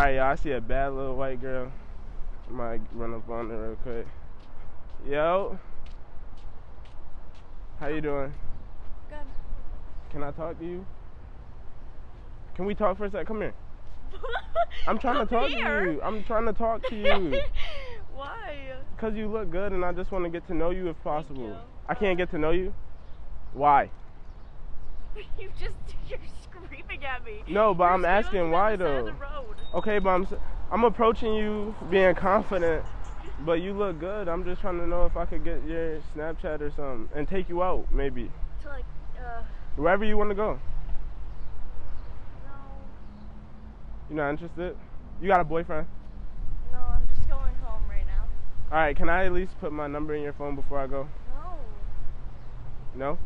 Alright, y'all, I see a bad little white girl. I might run up on her real quick. Yo. How you doing? Good. Can I talk to you? Can we talk for a sec? Come here. I'm trying to talk Here? to you. I'm trying to talk to you. Why? Cause you look good and I just want to get to know you if possible. you. I can't get to know you? Why? You just you're at me. No, but You're I'm asking why though. Okay, but I'm I'm approaching you being confident, but you look good. I'm just trying to know if I could get your Snapchat or something and take you out maybe. To like, uh, Wherever you want to go. no, You're not interested? You got a boyfriend? no, I'm just going home right now. All right, can I at least put my number in your phone before I go? No. No?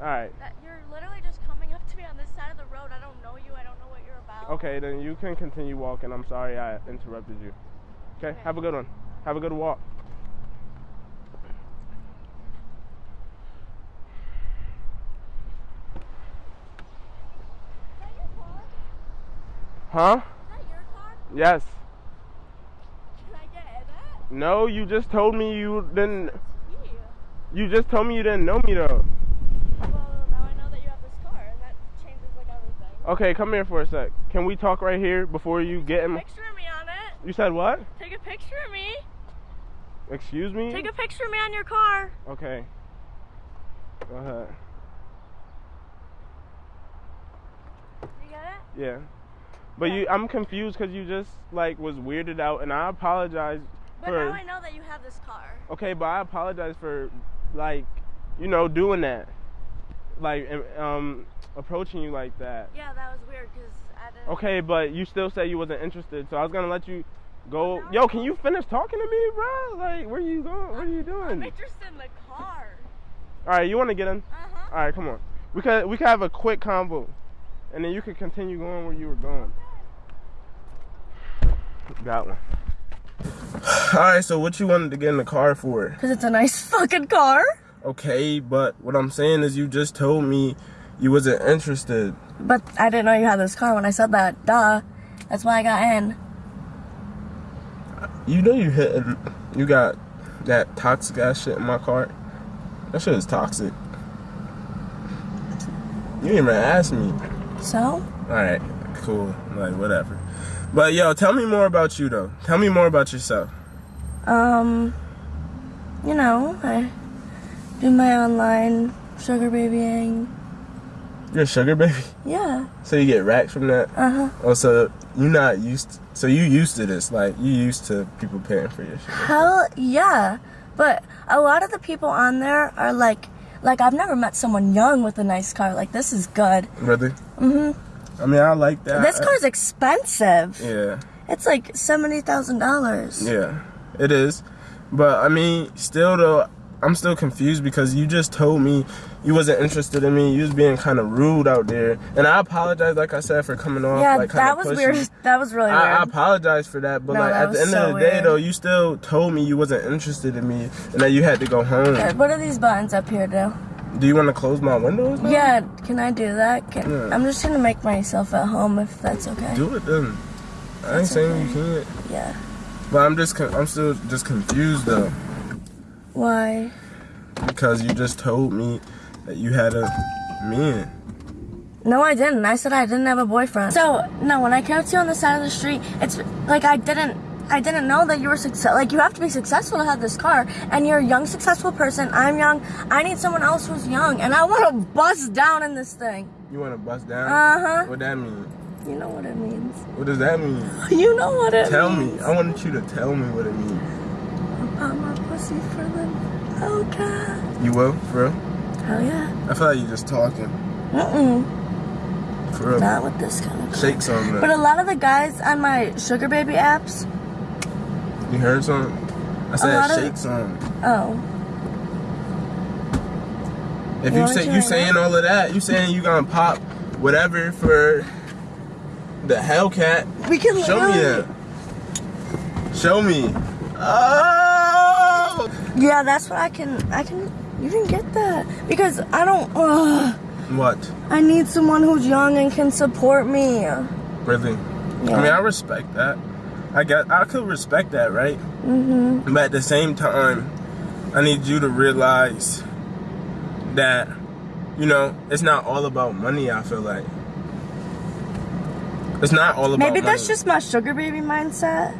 All right. That you're literally just coming up to me on this side of the road. I don't know you. I don't know what you're about. Okay, then you can continue walking. I'm sorry I interrupted you. Okay, Okay. have a good one. Have a good walk. Is that your car? Huh? Is that your car? Yes. Can I get in it? No, you just told me you didn't. You just told me you didn't know me though. Well, now I know that you have this car, and that changes like everything. Okay, come here for a sec. Can we talk right here before you get in? Picture of me on it. You said what? Take a picture of me. Excuse me? Take a picture of me on your car. Okay. Go ahead. You get it? Yeah. But Yeah. you, I'm confused because you just like was weirded out, and I apologize But for. now I know that you have this car. Okay, but I apologize for like, you know, doing that, like, um, approaching you like that. Yeah, that was weird because I didn't. Okay, but you still say you wasn't interested, so I was gonna let you go. No. Yo, can you finish talking to me, bro? Like, where are you going? What are you I'm doing? interested in the car. All right, you want to get in? Uh huh. All right, come on. We could we could have a quick convo, and then you could continue going where you were going. Got one. All right, so what you wanted to get in the car for? Because it's a nice fucking car. Okay, but what I'm saying is you just told me you wasn't interested. But I didn't know you had this car when I said that. Duh. That's why I got in. You know you hit you got that toxic ass shit in my car. That shit is toxic. You didn't even ask me. So? All right, cool. Like whatever. But yo, tell me more about you though. Tell me more about yourself. Um, you know, I do my online sugar babying. You're a sugar baby, Yeah. so you get racks from that. Uh huh. Oh, so you're not used. so you used to this? Like you used to people paying for your shit? Hell yeah. But a lot of the people on there are like, like I've never met someone young with a nice car. Like this is good. Really? Mhm. I mean, I like that. This car's expensive. Yeah, It's like seventy thousand dollars. yeah, it is. But I mean, still though, I'm still confused because you just told me you wasn't interested in me. You was being kind of rude out there, and I apologize, like I said, for coming off Yeah, like that was pushy. weird. That was really I, I apologize for that, but No, like that at the end so of the day, weird. though, you still told me you wasn't interested in me and that you had to go home. Uh, What are these buttons up here do? Do you want to close my windows? now? Yeah, can I do that? Can, Yeah. I'm just gonna make myself at home if that's okay. Do it then. I ain't That's saying you can't, Yeah. but I'm just I'm still just confused though Why? because you just told me that you had a man. No, I didn't. I said I didn't have a boyfriend. So no, when I came up to you on the side of the street, it's like I didn't. I didn't know that you were success. Like you have to be successful to have this car, and you're a young, successful person. I'm young. I need someone else who's young, and I want to bust down in this thing. You want to bust down? Uh huh. What that mean? You know what it means. What does that mean? You know what it means. Tell means. me. I want you to tell me what it means. My pussy for them. Oh God. You will, for real? Hell yeah. I feel like you're just talking. Mm-mm. For real. Not with this kind of. Shake some. But a lot of the guys on my sugar baby apps. You heard something? I said of- shake some. Oh. If You you say you right saying now? all of that, you saying you gonna pop whatever for the Hellcat. We can Show me that. Show me. Oh! Yeah, that's what I can. I can. You didn't get that because I don't. Ugh, What? I need someone who's young and can support me. Really? Yeah. I mean, I respect that. I got, I could respect that, right? mm-hmm. But at the same time, I need you to realize that, you know, it's not all about money. I feel like it's not all about. Maybe that's money. just my sugar baby mindset.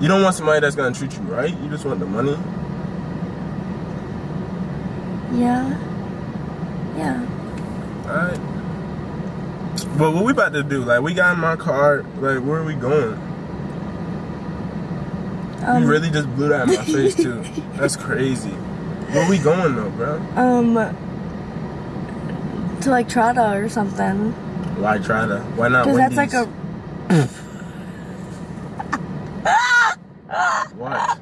You don't want somebody that's gonna treat you right. You just want the money. Yeah. Yeah. Alright. But what we about to do? Like, we got in my car. Like, where are we going? Um, you really just blew that in my face too. That's crazy. Where we going though, bro? Um. To like Trada or something. Why try to? Why not? Because that's like a. What?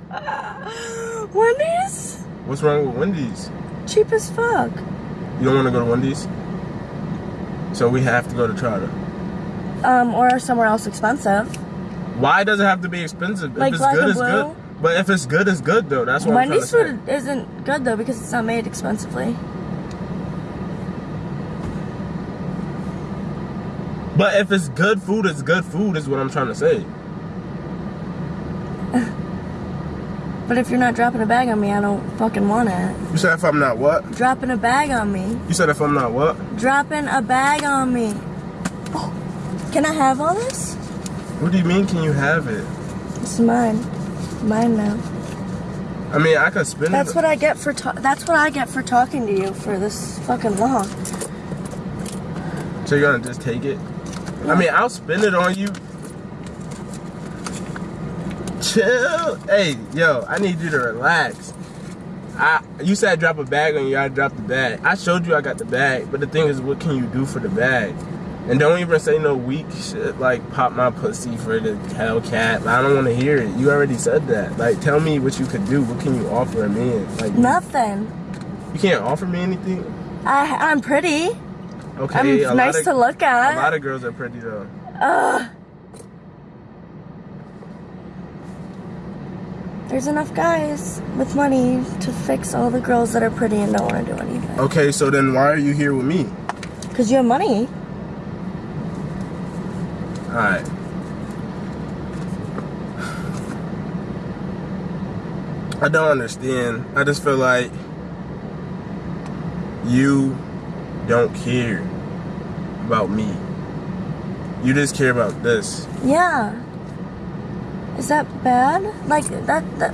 Wendy's? What's wrong with Wendy's? Cheap as fuck. You don't want to go to Wendy's? So we have to go to Trotter. Um, or somewhere else expensive. Why does it have to be expensive? Like if it's Black good, it's good. But if it's good, it's good though. That's what Wendy's I'm trying to food isn't good though because it's not made expensively. But if it's good food, it's good food. Is what I'm trying to say. But if you're not dropping a bag on me, I don't fucking want it. You said if I'm not what? Dropping a bag on me. You said if I'm not what? Dropping a bag on me. Oh, can I have all this? What do you mean? Can you have it? It's mine. Mine now. I mean, I could spend That's it. what I get for that's what I get for talking to you for this fucking long. So you're gonna just take it? I mean, I'll spend it on you. Chill. Hey, yo, I need you to relax. I you said drop a bag on you, I dropped the bag. I showed you I got the bag, but the thing is, what can you do for the bag? And don't even say no weak shit like pop my pussy for the Hellcat. I don't want to hear it. You already said that. Like, tell me what you could do. What can you offer a man? Like, Nothing. you can't offer me anything. I I'm pretty. Okay, I'm nice of- to look at. A lot of girls are pretty though. Ugh. There's enough guys with money to fix all the girls that are pretty and don't want to do anything. Okay, so then why are you here with me? Cause you have money. Alright. I don't understand. I just feel like you don't care about me. You just care about this. Yeah. Is that bad? Like that? That.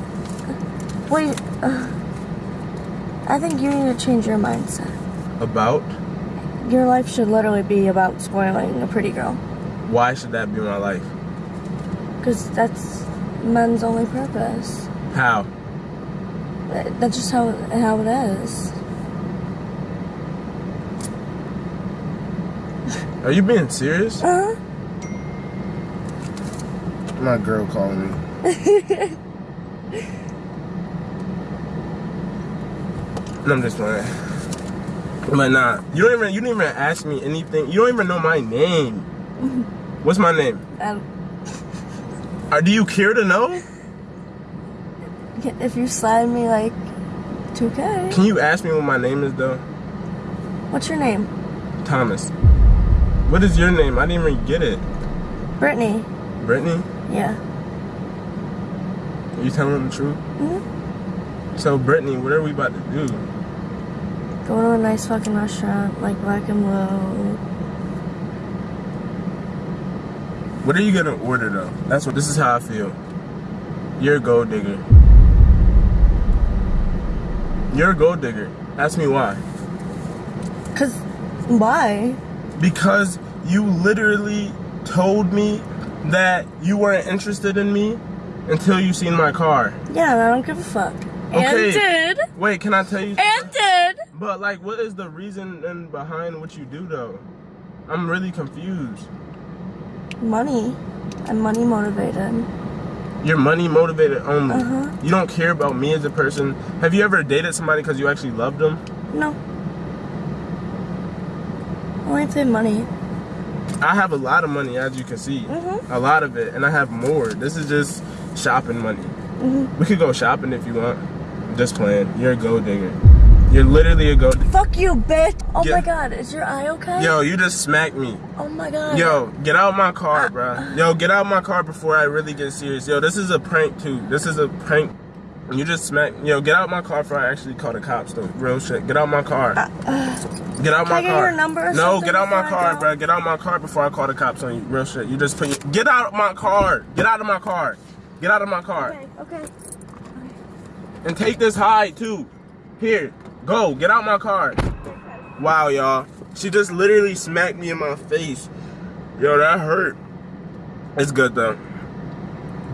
Wait. Uh, I think you need to change your mindset. About? Your life should literally be about spoiling a pretty girl. Why should that be my life? Because that's men's only purpose. How? That's just how how it is. Are you being serious? Uh huh. My girl calling me. I'm just playing. But nah, you don't even you didn't even ask me anything. You don't even know my name. What's my name? Um, Uh, do you care to know? if you slide me like 2K, Can you ask me what my name is though? what's your name? Thomas. What is your name? I didn't even get it. Brittany. Brittany? Yeah. Are you telling the truth? hmm So Brittany, what are we about to do? Go to a nice fucking restaurant like Black and Blue. What are you gonna order though? That's what this is how I feel. You're a gold digger. You're a gold digger. Ask me why. Cause why? Because you literally told me that you weren't interested in me until you seen my car. Yeah, I don't give a fuck. Okay. And did. Wait, can I tell you? And did. But like, what is the reason and behind what you do though? I'm really confused. Money. I'm money motivated. You're money motivated only. Uh-huh. You don't care about me as a person. Have you ever dated somebody because you actually loved them? No. Only if they money. I have a lot of money, as you can see. Mhm. A lot of it, and I have more. This is just shopping money. Mhm. We could go shopping if you want. Just playing. You're a gold digger. You're literally a gold. Fuck you, bitch. Oh Yeah. my god, is your eye okay? Yo, you just smacked me. Oh my god. Yo, get out my Uh, car, bruh. Yo, get out my car before I really get serious. Yo, this is a prank too. This is a prank. You just smack. Yo, get out my car before I actually call the cops though. Real shit. Get out my car. Get out Uh, Can I my get car. your number or no, get out my car, bruh. Get out my car before I call the cops on you. Real shit. You just put. Your, get out of my car. Get out of my car. Get out of my car. Okay, okay. And take this hide too. Here, go. Get out my car. Wow, y'all. She just literally smacked me in my face. Yo, that hurt. It's good though.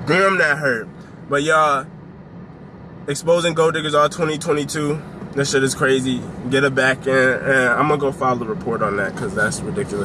Damn, that hurt. But y'all, exposing gold diggers all 2022. This shit is crazy. Get it back in, and I'm gonna go file the report on that because that's ridiculous.